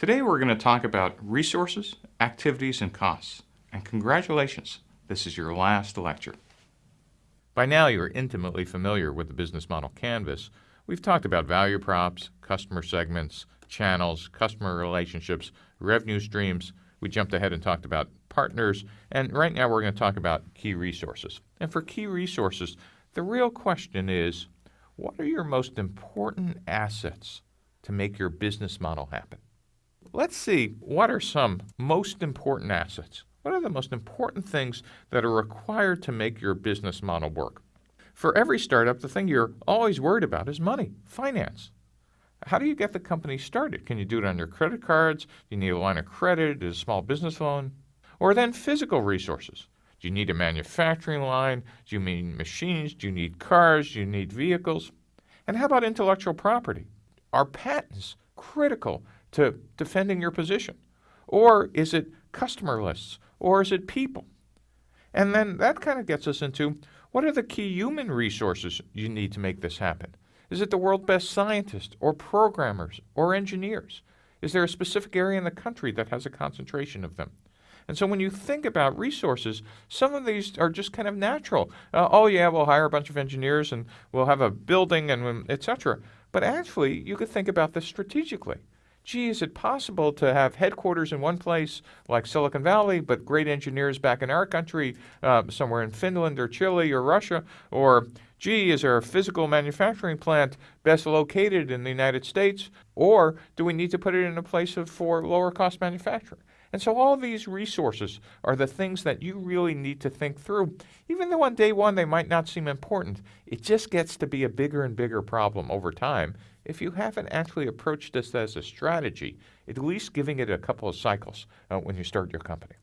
Today we're going to talk about resources, activities, and costs. And congratulations, this is your last lecture. By now you're intimately familiar with the business model canvas. We've talked about value props, customer segments, channels, customer relationships, revenue streams. We jumped ahead and talked about partners, and right now we're going to talk about key resources. And for key resources, the real question is, what are your most important assets to make your business model happen? Let's see, what are some most important assets? What are the most important things that are required to make your business model work? For every startup, the thing you're always worried about is money, finance. How do you get the company started? Can you do it on your credit cards? Do you need a line of credit? A small business loan? Or then physical resources. Do you need a manufacturing line? Do you need machines? Do you need cars? Do you need vehicles? And how about intellectual property? Are patents critical to defending your position? Or is it customer lists? Or is it people? And then that kind of gets us into what are the key human resources you need to make this happen? Is it the world's best scientists or programmers or engineers? Is there a specific area in the country that has a concentration of them? And so when you think about resources, some of these are just kind of natural. Uh, oh yeah, we'll hire a bunch of engineers and we'll have a building and etc. But actually, you could think about this strategically gee, is it possible to have headquarters in one place like Silicon Valley, but great engineers back in our country, uh, somewhere in Finland or Chile or Russia? Or, gee, is our physical manufacturing plant best located in the United States? Or do we need to put it in a place of, for lower cost manufacturing? And so all these resources are the things that you really need to think through. Even though on day one they might not seem important, it just gets to be a bigger and bigger problem over time if you haven't actually approached this as a strategy, at least giving it a couple of cycles uh, when you start your company.